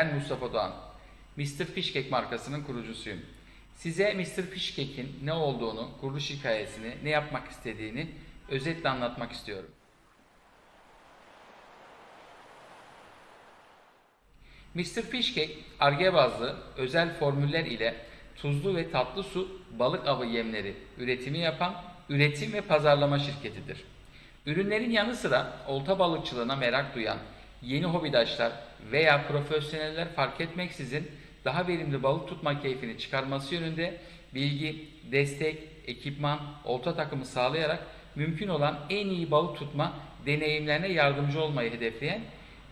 Ben Mustafa Doğan. Mr. Fishcake markasının kurucusuyum. Size Mr. Fishcake'in ne olduğunu, kuruluş hikayesini, ne yapmak istediğini özetle anlatmak istiyorum. Mr. Fishcake, arge bazlı özel formüller ile tuzlu ve tatlı su balık avı yemleri üretimi yapan üretim ve pazarlama şirketidir. Ürünlerin yanı sıra olta balıkçılığına merak duyan yeni hobidaşlar veya profesyoneller fark etmeksizin daha verimli balık tutma keyfini çıkarması yönünde bilgi, destek, ekipman, olta takımı sağlayarak mümkün olan en iyi balık tutma deneyimlerine yardımcı olmayı hedefleyen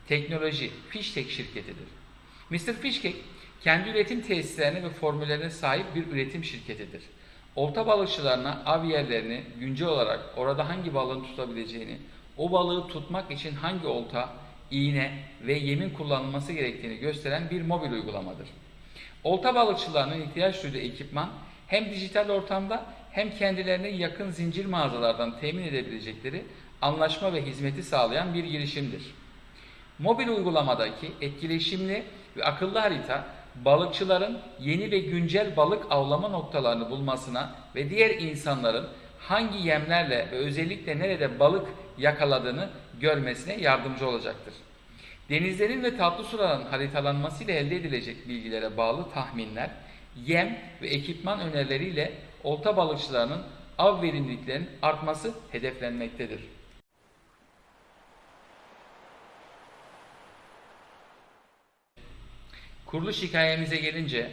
teknoloji Fishtek şirketidir. Mr. Fishcake kendi üretim tesislerine ve formüllerine sahip bir üretim şirketidir. Olta balıkçılarına av yerlerini güncel olarak orada hangi balığın tutabileceğini, o balığı tutmak için hangi olta, iğne ve yemin kullanılması gerektiğini gösteren bir mobil uygulamadır. Olta balıkçılarının ihtiyaç duyduğu ekipman hem dijital ortamda hem kendilerine yakın zincir mağazalardan temin edebilecekleri anlaşma ve hizmeti sağlayan bir girişimdir. Mobil uygulamadaki etkileşimli ve akıllı harita balıkçıların yeni ve güncel balık avlama noktalarını bulmasına ve diğer insanların hangi yemlerle ve özellikle nerede balık yakaladığını görmesine yardımcı olacaktır. Denizlerin ve tatlı suların haritalanmasıyla elde edilecek bilgilere bağlı tahminler, yem ve ekipman önerileriyle olta balıkçılarının av verimliliklerinin artması hedeflenmektedir. Kuruluş hikayemize gelince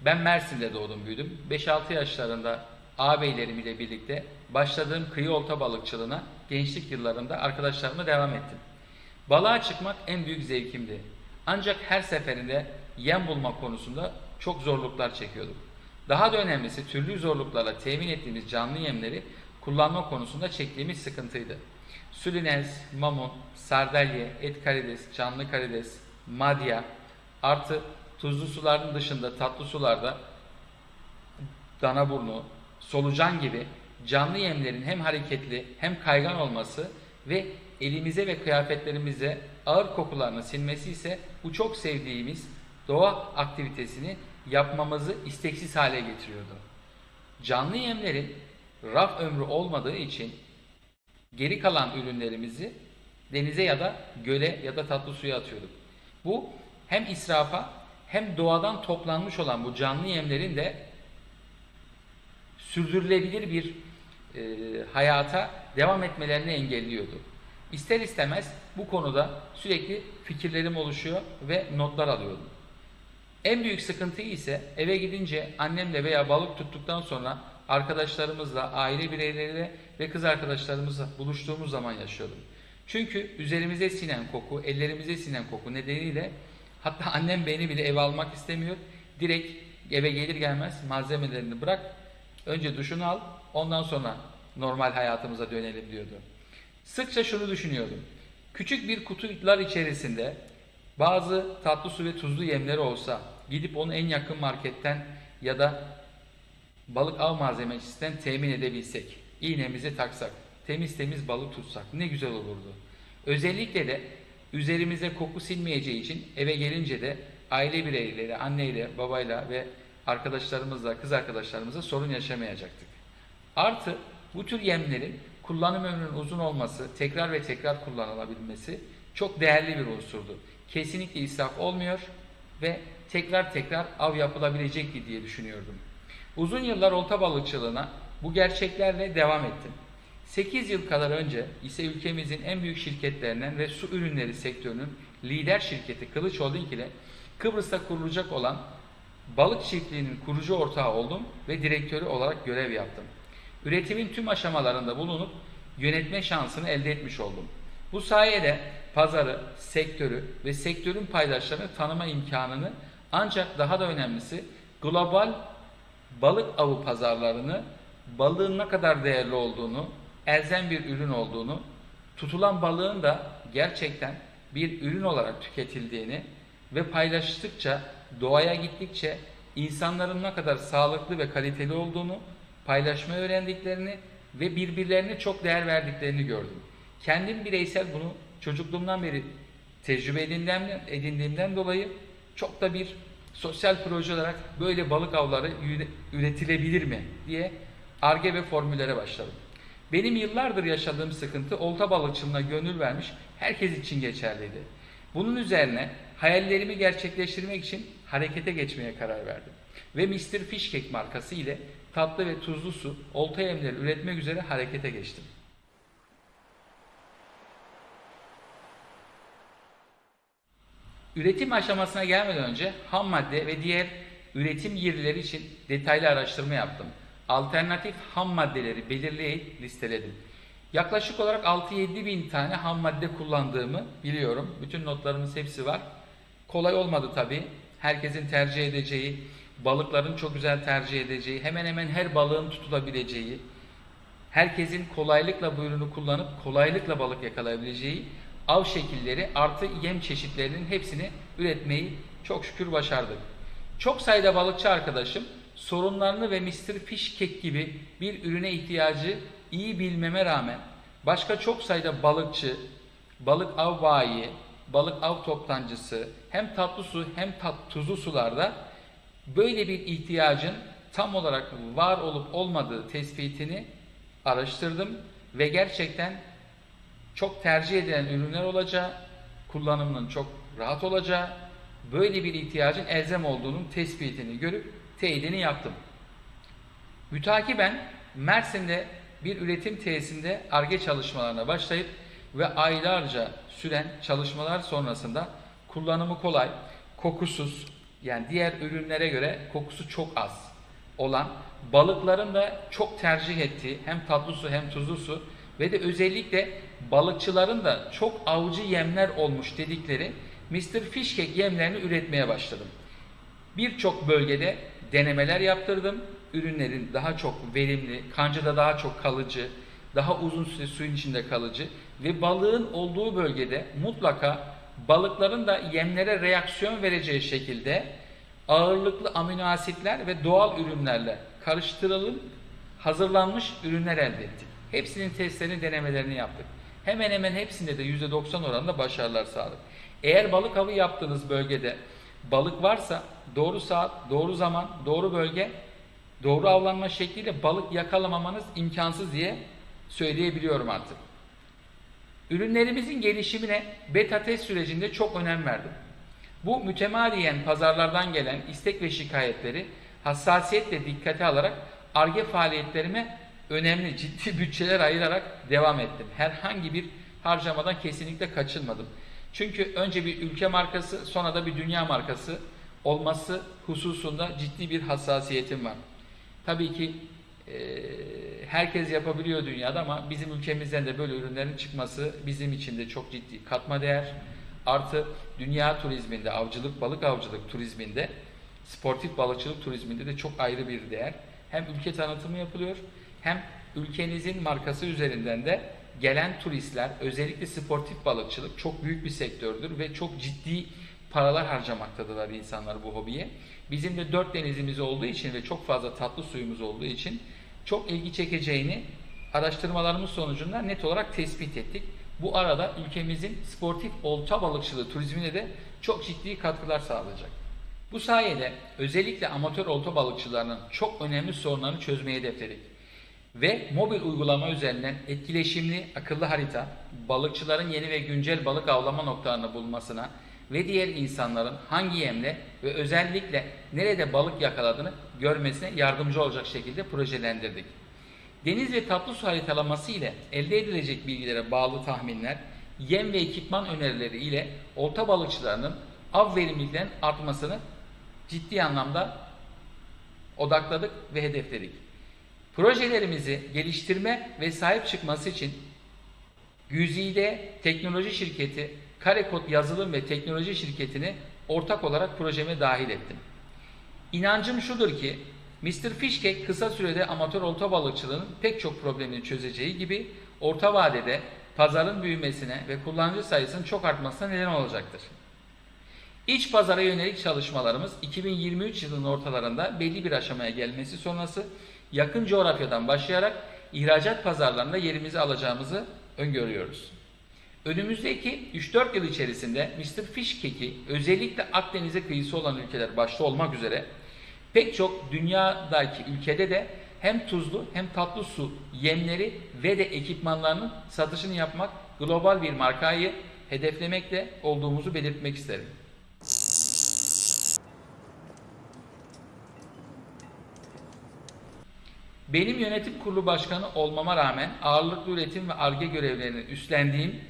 ben Mersin'de doğdum büyüdüm. 5-6 yaşlarında ağabeylerim ile birlikte başladığım kıyı olta balıkçılığına gençlik yıllarında arkadaşlarımla devam ettim. Balığa çıkmak en büyük zevkimdi. Ancak her seferinde yem bulma konusunda çok zorluklar çekiyorduk. Daha da önemlisi türlü zorluklarla temin ettiğimiz canlı yemleri kullanma konusunda çektiğimiz sıkıntıydı. Sulinez, mamun, sardalye, et karides, canlı karides, madya, Artı tuzlu suların dışında tatlı sularda dana burnu, solucan gibi canlı yemlerin hem hareketli hem kaygan olması ve elimize ve kıyafetlerimize ağır kokularını sinmesi ise bu çok sevdiğimiz doğa aktivitesini yapmamızı isteksiz hale getiriyordu. Canlı yemlerin raf ömrü olmadığı için geri kalan ürünlerimizi denize ya da göle ya da tatlı suya atıyorduk. Bu hem israfa hem doğadan toplanmış olan bu canlı yemlerin de sürdürülebilir bir e, hayata devam etmelerini engelliyordu. İster istemez bu konuda sürekli fikirlerim oluşuyor ve notlar alıyordum. En büyük sıkıntı ise eve gidince annemle veya balık tuttuktan sonra arkadaşlarımızla, aile bireyleriyle ve kız arkadaşlarımızla buluştuğumuz zaman yaşıyordum. Çünkü üzerimize sinen koku, ellerimize sinen koku nedeniyle Hatta annem beni bile eve almak istemiyor. Direkt eve gelir gelmez malzemelerini bırak. Önce duşunu al. Ondan sonra normal hayatımıza dönelim diyordu. Sıkça şunu düşünüyordum. Küçük bir kutular içerisinde bazı tatlı su ve tuzlu yemleri olsa gidip onu en yakın marketten ya da balık av malzemecisinden temin edebilsek, iğnemizi taksak, temiz temiz balık tutsak ne güzel olurdu. Özellikle de Üzerimize koku silmeyeceği için eve gelince de aile bireyleri, anneyle, babayla ve arkadaşlarımızla, kız arkadaşlarımızla sorun yaşamayacaktık. Artı bu tür yemlerin kullanım ömrünün uzun olması, tekrar ve tekrar kullanılabilmesi çok değerli bir unsurdu. Kesinlikle israf olmuyor ve tekrar tekrar av yapılabilecekti diye düşünüyordum. Uzun yıllar olta balıkçılığına bu gerçeklerle devam ettim. 8 yıl kadar önce ise ülkemizin en büyük şirketlerinden ve su ürünleri sektörünün lider şirketi Kılıç Holding ile Kıbrıs'ta kurulacak olan balık çiftliğinin kurucu ortağı oldum ve direktörü olarak görev yaptım. Üretimin tüm aşamalarında bulunup yönetme şansını elde etmiş oldum. Bu sayede pazarı, sektörü ve sektörün paydaşlarını tanıma imkanını ancak daha da önemlisi global balık avı pazarlarını balığın ne kadar değerli olduğunu elzem bir ürün olduğunu, tutulan balığın da gerçekten bir ürün olarak tüketildiğini ve paylaştıkça, doğaya gittikçe insanların ne kadar sağlıklı ve kaliteli olduğunu, paylaşmayı öğrendiklerini ve birbirlerine çok değer verdiklerini gördüm. Kendim bireysel bunu çocukluğumdan beri tecrübe edindiğimden, edindiğimden dolayı çok da bir sosyal proje olarak böyle balık avları üretilebilir mi diye arge ve formüllere başladım. Benim yıllardır yaşadığım sıkıntı olta balıkçılığına gönül vermiş herkes için geçerliydi. Bunun üzerine hayallerimi gerçekleştirmek için harekete geçmeye karar verdim. Ve Mr. Fish Cake markası ile tatlı ve tuzlu su, olta yemleri üretmek üzere harekete geçtim. Üretim aşamasına gelmeden önce ham madde ve diğer üretim yerleri için detaylı araştırma yaptım. Alternatif ham maddeleri belirleyip listeledim. Yaklaşık olarak 6-7 bin tane ham madde kullandığımı biliyorum. Bütün notlarımız hepsi var. Kolay olmadı tabii. Herkesin tercih edeceği, balıkların çok güzel tercih edeceği, hemen hemen her balığın tutulabileceği, herkesin kolaylıkla bu ürünü kullanıp kolaylıkla balık yakalayabileceği av şekilleri artı yem çeşitlerinin hepsini üretmeyi çok şükür başardık. Çok sayıda balıkçı arkadaşım sorunlarını ve Mr. Fish Cake gibi bir ürüne ihtiyacı iyi bilmeme rağmen başka çok sayıda balıkçı, balık av bayi, balık av toptancısı hem tatlı su hem tat, tuzlu sularda böyle bir ihtiyacın tam olarak var olup olmadığı tespitini araştırdım ve gerçekten çok tercih edilen ürünler olacağı, kullanımının çok rahat olacağı, böyle bir ihtiyacın elzem olduğunun tespitini görüp teyidini yaptım. Mütakiben Mersin'de bir üretim tesisinde ARGE çalışmalarına başlayıp ve aylarca süren çalışmalar sonrasında kullanımı kolay, kokusuz yani diğer ürünlere göre kokusu çok az olan balıkların da çok tercih ettiği hem tatlı su hem tuzlu su ve de özellikle balıkçıların da çok avcı yemler olmuş dedikleri Mr. Fish Cake yemlerini üretmeye başladım. Birçok bölgede denemeler yaptırdım. Ürünlerin daha çok verimli, kancada daha çok kalıcı, daha uzun süre suyun içinde kalıcı ve balığın olduğu bölgede mutlaka balıkların da yemlere reaksiyon vereceği şekilde ağırlıklı amino asitler ve doğal ürünlerle karıştırılıp hazırlanmış ürünler elde ettik. Hepsinin testlerini, denemelerini yaptık. Hemen hemen hepsinde de %90 oranında başarılar sağladık. Eğer balık avı yaptığınız bölgede balık varsa doğru saat, doğru zaman, doğru bölge, doğru avlanma şekliyle balık yakalamamanız imkansız diye söyleyebiliyorum artık. Ürünlerimizin gelişimine beta test sürecinde çok önem verdim. Bu mütemadiyen pazarlardan gelen istek ve şikayetleri hassasiyetle dikkate alarak ARGE faaliyetlerime önemli ciddi bütçeler ayırarak devam ettim. Herhangi bir harcamadan kesinlikle kaçınmadım. Çünkü önce bir ülke markası sonra da bir dünya markası olması hususunda ciddi bir hassasiyetim var. Tabii ki e, herkes yapabiliyor dünyada ama bizim ülkemizden de böyle ürünlerin çıkması bizim için de çok ciddi katma değer. Artı dünya turizminde, avcılık, balık avcılık turizminde, sportif balıkçılık turizminde de çok ayrı bir değer. Hem ülke tanıtımı yapılıyor hem ülkenizin markası üzerinden de gelen turistler özellikle sportif balıkçılık çok büyük bir sektördür ve çok ciddi paralar harcamaktadırlar insanlar bu hobiye. Bizim de dört denizimiz olduğu için ve çok fazla tatlı suyumuz olduğu için çok ilgi çekeceğini araştırmalarımız sonucunda net olarak tespit ettik. Bu arada ülkemizin sportif olta balıkçılığı turizmine de çok ciddi katkılar sağlayacak. Bu sayede özellikle amatör olta balıkçılarının çok önemli sorunlarını çözmeyi hedefledik ve mobil uygulama üzerinden etkileşimli akıllı harita, balıkçıların yeni ve güncel balık avlama noktalarını bulmasına ve diğer insanların hangi yemle ve özellikle nerede balık yakaladığını görmesine yardımcı olacak şekilde projelendirdik. Deniz ve tatlı su haritalaması ile elde edilecek bilgilere bağlı tahminler, yem ve ekipman önerileri ile olta balıkçılarının av verimliliklerinin artmasını ciddi anlamda odakladık ve hedefledik. Projelerimizi geliştirme ve sahip çıkması için Güzide Teknoloji Şirketi, Karekod Yazılım ve Teknoloji Şirketi'ni ortak olarak projeme dahil ettim. İnancım şudur ki Mr. Fishcake kısa sürede amatör olta balıkçılığının pek çok problemini çözeceği gibi orta vadede pazarın büyümesine ve kullanıcı sayısının çok artmasına neden olacaktır. İç pazara yönelik çalışmalarımız 2023 yılının ortalarında belli bir aşamaya gelmesi sonrası yakın coğrafyadan başlayarak ihracat pazarlarında yerimizi alacağımızı öngörüyoruz. Önümüzdeki 3-4 yıl içerisinde Mr. Fish Cake'i özellikle Akdeniz'e kıyısı olan ülkeler başta olmak üzere pek çok dünyadaki ülkede de hem tuzlu hem tatlı su yemleri ve de ekipmanlarının satışını yapmak global bir markayı hedeflemekte olduğumuzu belirtmek isterim. Benim yönetim kurulu başkanı olmama rağmen ağırlıklı üretim ve arge görevlerini üstlendiğim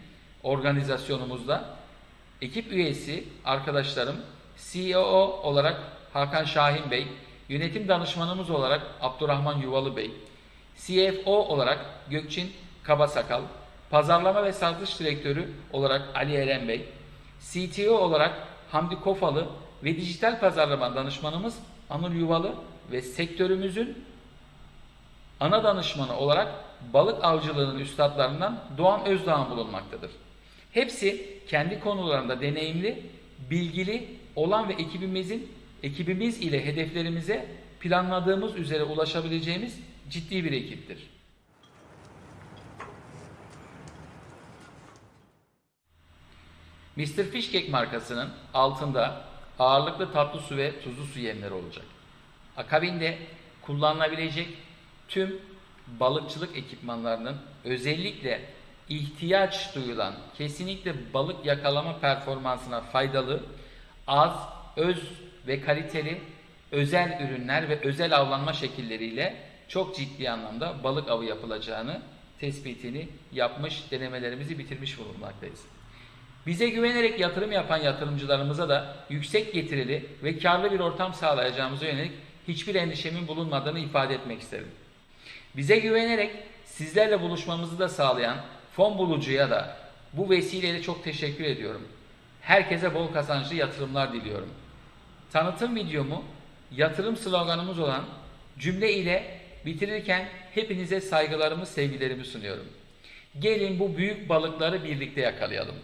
organizasyonumuzda ekip üyesi arkadaşlarım CEO olarak Hakan Şahin Bey, yönetim danışmanımız olarak Abdurrahman Yuvalı Bey, CFO olarak Gökçin Kabasakal, pazarlama ve satış direktörü olarak Ali Eren Bey, CTO olarak Hamdi Kofalı ve dijital pazarlama danışmanımız Anıl Yuvalı ve sektörümüzün ana danışmanı olarak balık avcılığının üstadlarından Doğan Özdağ'ın bulunmaktadır. Hepsi kendi konularında deneyimli, bilgili olan ve ekibimizin ekibimiz ile hedeflerimize planladığımız üzere ulaşabileceğimiz ciddi bir ekiptir. Mr. Fish Cake markasının altında ağırlıklı tatlı su ve tuzlu su yemleri olacak. Akabinde kullanılabilecek tüm balıkçılık ekipmanlarının özellikle ihtiyaç duyulan kesinlikle balık yakalama performansına faydalı az, öz ve kaliteli özel ürünler ve özel avlanma şekilleriyle çok ciddi anlamda balık avı yapılacağını tespitini yapmış, denemelerimizi bitirmiş bulunmaktayız. Bize güvenerek yatırım yapan yatırımcılarımıza da yüksek getirili ve karlı bir ortam sağlayacağımıza yönelik hiçbir endişemin bulunmadığını ifade etmek isterim. Bize güvenerek sizlerle buluşmamızı da sağlayan fon bulucuya da bu vesileyle çok teşekkür ediyorum. Herkese bol kazançlı yatırımlar diliyorum. Tanıtım videomu yatırım sloganımız olan cümle ile bitirirken hepinize saygılarımı, sevgilerimi sunuyorum. Gelin bu büyük balıkları birlikte yakalayalım.